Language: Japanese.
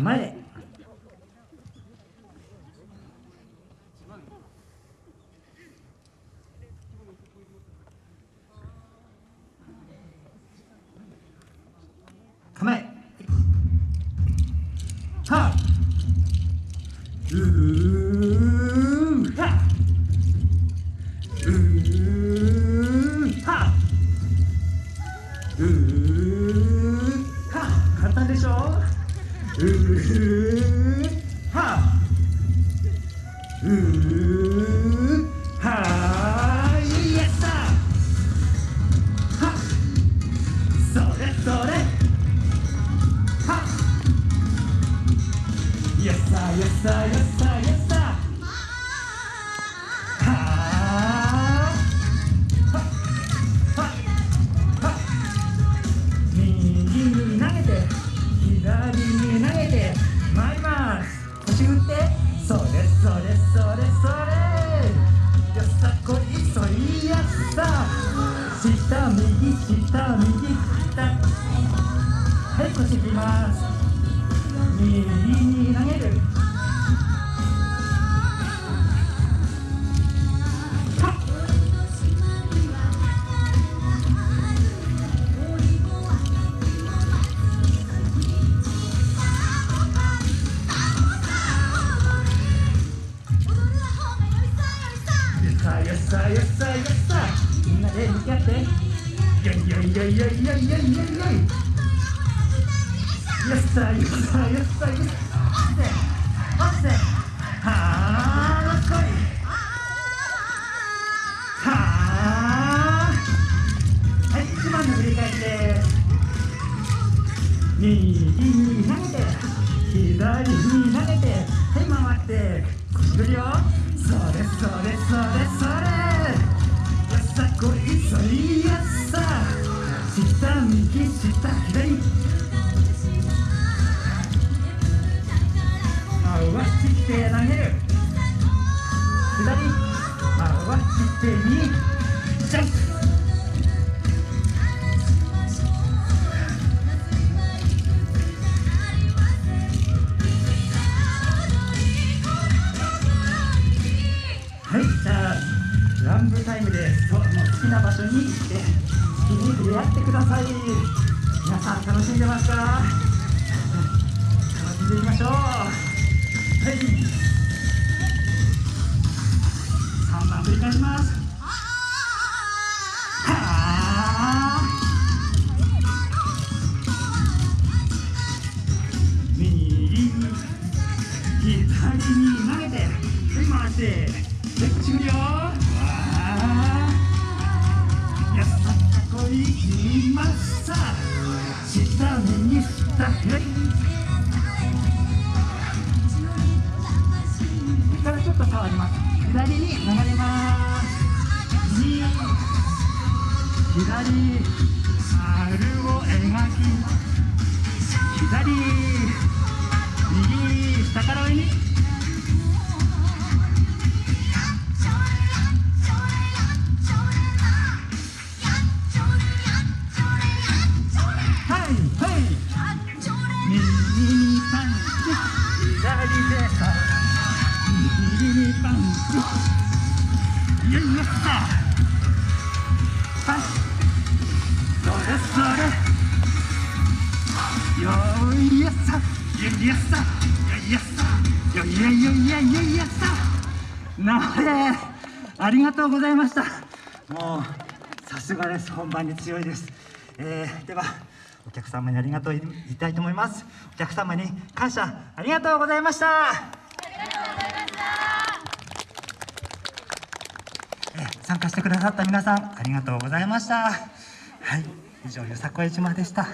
構え構え。はうー。はうー。はうー左にます腰振って。それそれそれそれ。よさこいそいやさ下右下右下。はい腰いきます。右。よっさよっさよっさみんなで向き合ってよいよいよいよいよいよいよいよいよっさよっさよっさよっさ落ちて落ちてはあどっこいはあはい一番の振り返りです右に投げて左に投げてはい回って腰振りよそれそれそれそれリアスさ下右下左。回してきて投げる。所に行って好きに触れ合ってください。皆さん楽しんでますか？楽しんでいきましょう。はい。3番繰り返します。はあ右に左に投げてはい回してで口振りよこいきました。下右下左からちょっと触ります。左に流れます。右。左。丸を描き。左。にパンチよいよっさ。はいそれそれよいやっさ。よいやっさ。よいやっさ。よいやよいやよいやっさ。なれ。ありがとうございました。もうさすがです。本番に強いです、えー、ではお客様にありがとう言いたいと思います。お客様に感謝。ありがとうございましたえー参加してくださった皆さんありがとうございました。はい以上よさこい島でした。